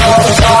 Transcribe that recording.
Oh, oh,